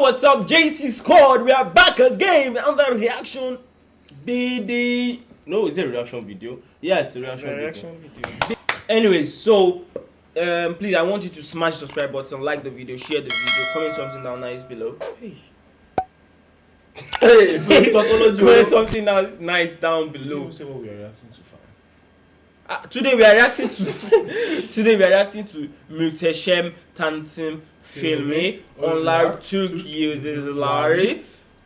Yo, what's up, JT Squad? We are back again on the reaction BD. No, is it a reaction video? Yeah, it's a reaction, Reaction video. video. Anyways, so um, please, I want you to smash the subscribe button, like the video, share the video, comment something down nice below. Hey. Hey, comment something nice, nice down below. don't say what we are reacting to, fam. Uh, today we are reacting to today we are reacting to Muhteşem Tanıtım filmi. Onlar Türk Yıldızları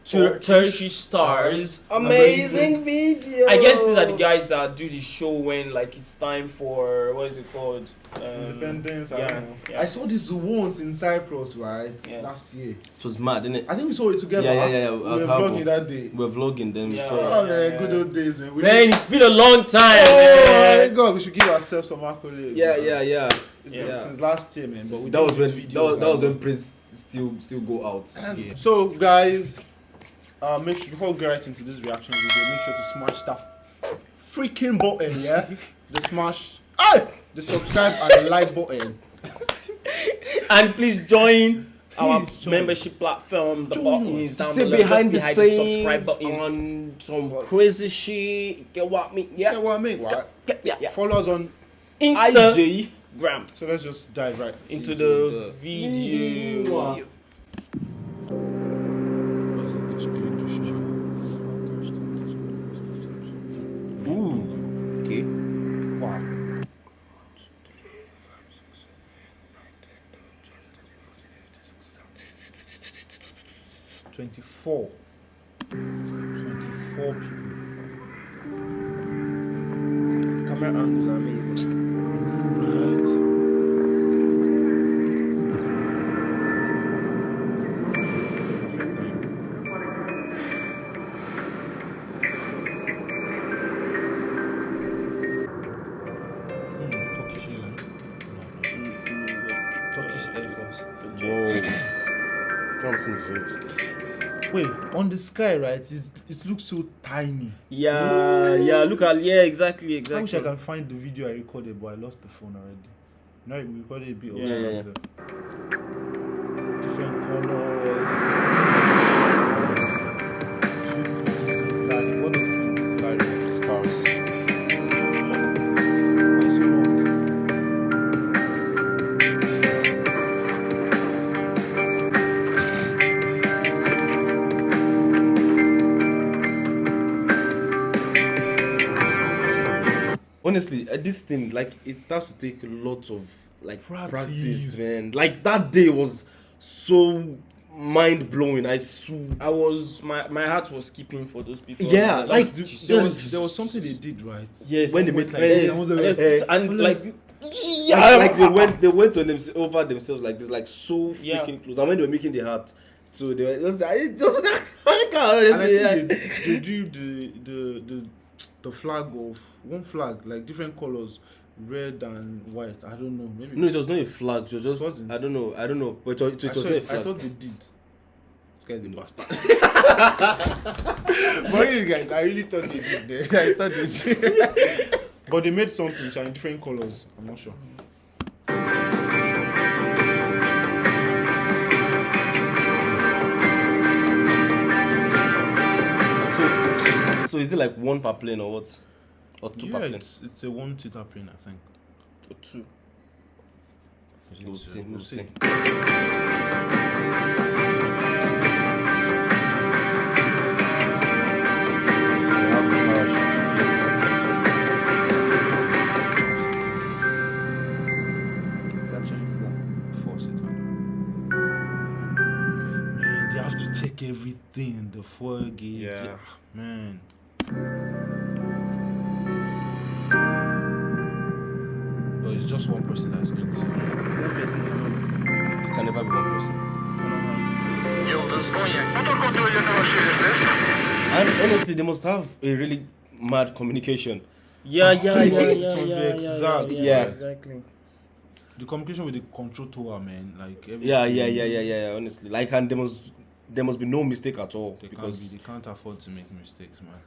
Tur- Turkish stars Amazing video. I guess these are the guys that do the show when like it's time for what is it called um, Independence, I yeah, don't know. yeah. I saw this once in Cyprus, right? Yeah. Last year. It was mad, didn't it? I think we saw it together. Yeah, yeah, yeah, yeah, We I've were had vlogging that day. We're vlogging them. Yeah. So Oh, man, yeah. good old days, man. We Man, it's been a long time. Oh my god, we should give ourselves some accolades. yeah, man. yeah, yeah. It's Yeah. been since last year, man. But we That was when these that was, that was when Prince still still go out. Yeah. So, guys, uh, make sure before we get right into this reaction video, make sure to smash that freaking button, yeah. the smash, hey, the subscribe and the like button. And please join our join. membership platform. The Join button is down Stay below. behind the just scenes subscribe button. on some crazy shit. Get what I mean? Yeah, Yeah. what I mean, right? Yeah, yeah, yeah. Follow us on. Instagram. IG. So let's just dive right into the video. Mwah. 24. 24 people. Camera angles are amazing. Right. Thompson's Ridge. Wait, on the sky, right? It's, it looks so tiny. Yeah, yeah. Look at yeah, exactly, exactly. I wish I can find the video I recorded, but I lost the phone already. No, we recorded a bit Yeah, yeah, yeah. Different colors. Honestly, uh, this thing like it has to take a lot of like Practice. practice, man. Like that day was so mind blowing. I swear. I was my my heart was skipping for those people. Yeah, Like, like th- Jesus. there was there was something they did right. yes, when they Went made like like this, this, and all the- and like yeah, like they went they went on them over themselves like this, like so Yeah. freaking close. And when they were making the hat, so they were just I just I can't And I honestly. think yeah. they, they drew the, the the the flag of one flag, like different colors, red and white. I don't know. Maybe No, it was not a flag. It was just wasn't. I don't know. I don't know. But it it I, was not a it- I thought they did. This guy's a bastard. but really, guys, I really thought they did. Eh? I thought they did. but they made something in different colors. I'm not sure. Is it like one per plane or what? Or two yeah, per plane? it's it's a one seater plane, I think. or two. We'll see. We'll see. So the parachute in place. It's actually four. Four seater. Man, they have to check everything. The fuel gauge. Yeah. Ah, Man. But it's just one person that's going to. One person can It can never be one person. Yıldız Konya. Motor kontrollerine başlayabilirsiniz. And honestly, they must have a really mad communication. Yeah, yeah, yeah, It yeah, yeah, yeah, exact. yeah, Yeah. exactly. The communication with the control tower, man. Like Yeah, yeah, yeah, yeah, yeah. yeah, Honestly, like, and there must there must be no mistake at all They can't, because be, they can't afford to make mistakes, man.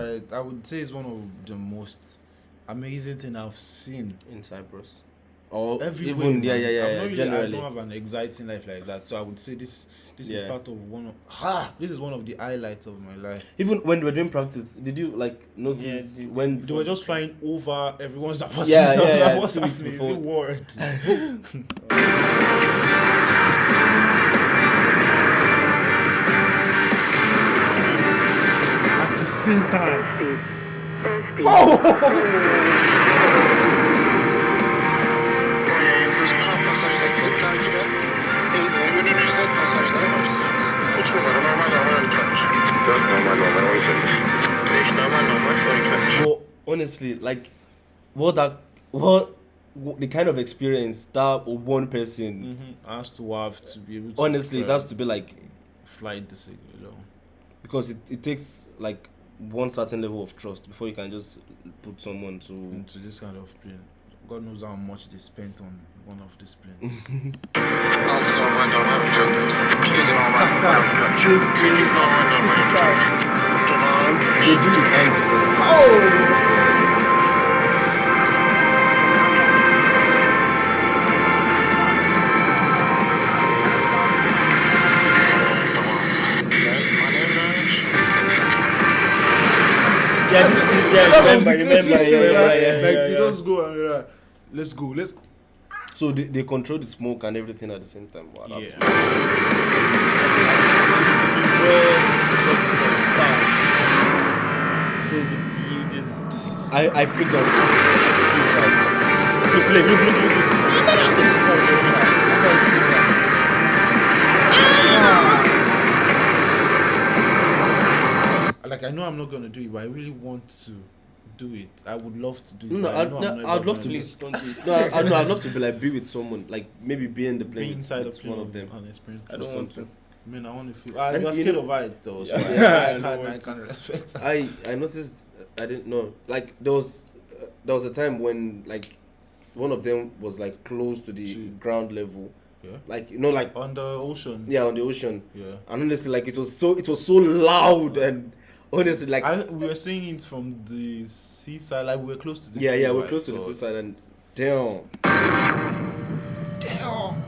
That day, right, I would say it's one of the most amazing thing I've seen. in Cyprus. Or Everywhere, even yeah, yeah, yeah, I'm yeah not really, generally. I don't have an exciting life like that, so I would say this this is part of one of ha. This is one of the highlights of my life. Even when we were doing practice, did you like notice Yeah, when They were just flying over everyone's apartment. Yeah, yeah, I yeah, What's two weeks happening? Is before. it war? normal on iki. Well, honestly, like what that what, what the kind of experience that one person Mm-hmm. Has to have to be able to. honestly that's to be like flight the signal. You know. because it, it takes like one certain level of trust before you can just put someone to into this kind of plane. God knows how much they spent on one of these planes. Altı normal normal remember, remember, yeah, yeah, yeah, yeah, like they just go and they're like, let's go, let's go. so they, they control the smoke and everything at the same time. Wow, that's Yeah. Says it's you this. I I freaked out. Look, look, look, look, look. Like I know I'm not gonna do it, but I really want to do it. I would love to do it. No, I I'd, know no, I'm never I'd love gonna to do be. it. Please don't do it. No, I, I, no, I'd love to be like be with someone, like maybe be in the plane. Be with- inside with of one of them. and experience. I don't want to. Man, I want to feel. And you're you scared know- of height though, so Yeah. I, I I, can't, I can't respect. I I noticed I didn't know like there was uh, there was a time when like one of them was like close to the See. ground level, Yeah. like you know like On the ocean. yeah on the ocean. Yeah. And honestly, like it was so it was so loud and honestly like I, we were seeing it from the seaside, like we were close to the yeah sea, yeah we're close to the seaside and damn. Damn.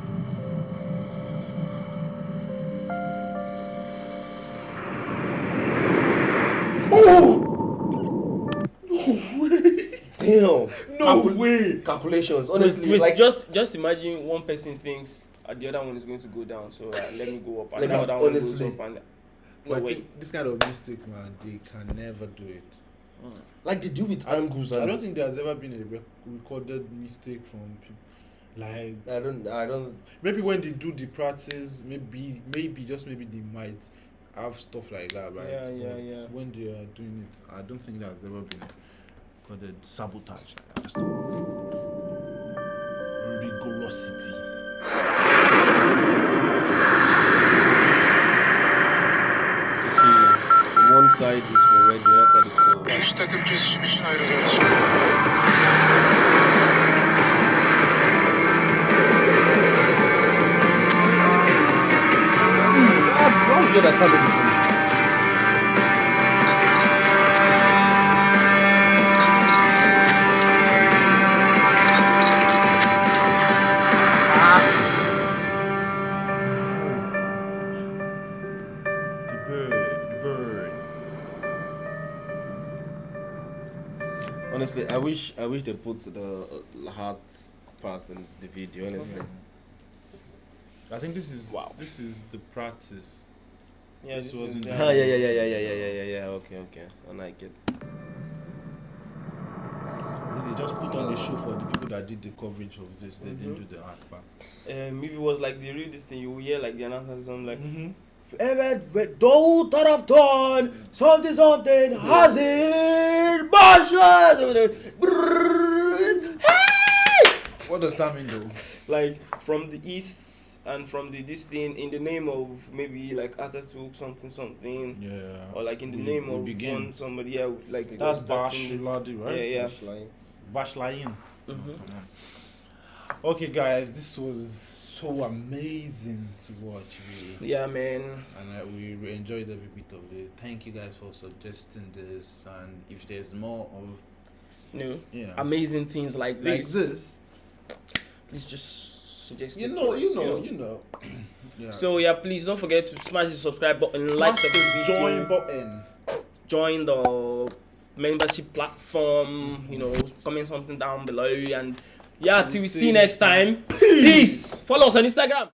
damn. No Calcul- way. calculations honestly wait, like just just imagine one person thinks uh, the other one is going to go down, so uh, let me go up, and Like, the other one goes up, and no But I way. think this kind of mistake, man, they can never do it. Hmm. like they do with angles and I don't think there's ever been a rec- recorded mistake from people. Like I don't I don't maybe when they do the practice, maybe maybe just maybe they might have stuff like that, right? Yeah, yeah, But yeah. When they are doing it, I don't think there's ever been recorded sabotage. Like that. Just rigorosity. Side is for red the other side is for white. Üç takım kesişmiş için ayrılıyoruz. See, how, would you understand all wish I wish they put the uh, heart part in the video. Honestly, okay. I think this is wow. This is the practice. Yeah, this, this was. Is, yeah. yeah, yeah, yeah, yeah, yeah, yeah, yeah, yeah. Okay, okay, I like it. they just put on the show for the people that did the coverage of this. They mm -hmm. didn't mm-hmm. do the art part. Um, if it was like the real this thing, you will hear like the announcers on like. Mm -hmm. Evet doğu taraftan something something hazır başladı. Brrrr. What does that mean though? Like from the east and from the this thing in the name of maybe like Atatürk something something Yeah. or like in the We- name we of begin. one somebody yeah like That's starting Bash this- Ladi, right? Yeah, yeah. Bashlayin. Mhm. Okay, guys, this was so amazing to watch, really. Yeah, man. And uh, we enjoyed every bit of it. Thank you guys for suggesting this. And if there's more of, No, you know, amazing things like like this. this, Please just suggest you know, you us, know, you know. yeah. So yeah, please don't forget to smash the subscribe button, like the, the video, join button. join the membership platform. You know, comment something down below, and yeah, till we see you next time. Peace. Follow us on Instagram.